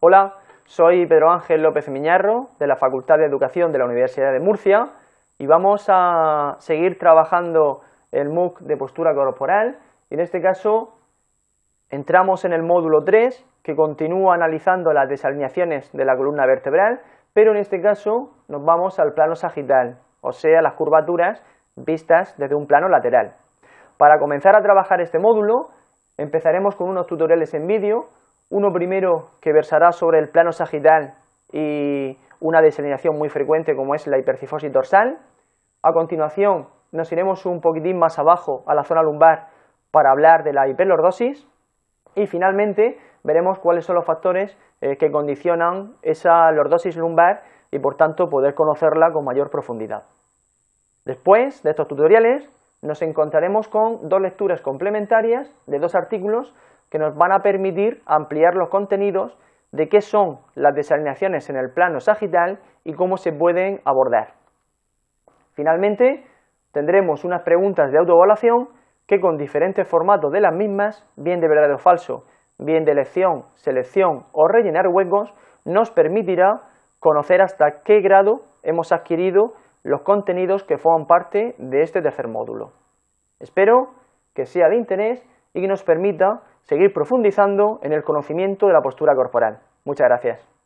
Hola, soy Pedro Ángel López Miñarro, de la Facultad de Educación de la Universidad de Murcia, y vamos a seguir trabajando el MOOC de postura corporal, y en este caso entramos en el módulo 3, que continúa analizando las desalineaciones de la columna vertebral, pero en este caso nos vamos al plano sagital, o sea, las curvaturas vistas desde un plano lateral. Para comenzar a trabajar este módulo, empezaremos con unos tutoriales en vídeo, uno primero que versará sobre el plano sagital y una desalineación muy frecuente como es la hipercifosis dorsal. A continuación nos iremos un poquitín más abajo a la zona lumbar para hablar de la hiperlordosis y finalmente veremos cuáles son los factores eh, que condicionan esa lordosis lumbar y por tanto poder conocerla con mayor profundidad. Después de estos tutoriales nos encontraremos con dos lecturas complementarias de dos artículos que nos van a permitir ampliar los contenidos de qué son las desalineaciones en el plano sagital y cómo se pueden abordar. Finalmente, tendremos unas preguntas de autoevaluación que con diferentes formatos de las mismas, bien de verdadero o falso, bien de elección, selección o rellenar huecos, nos permitirá conocer hasta qué grado hemos adquirido los contenidos que forman parte de este tercer módulo. Espero que sea de interés y que nos permita seguir profundizando en el conocimiento de la postura corporal. Muchas gracias.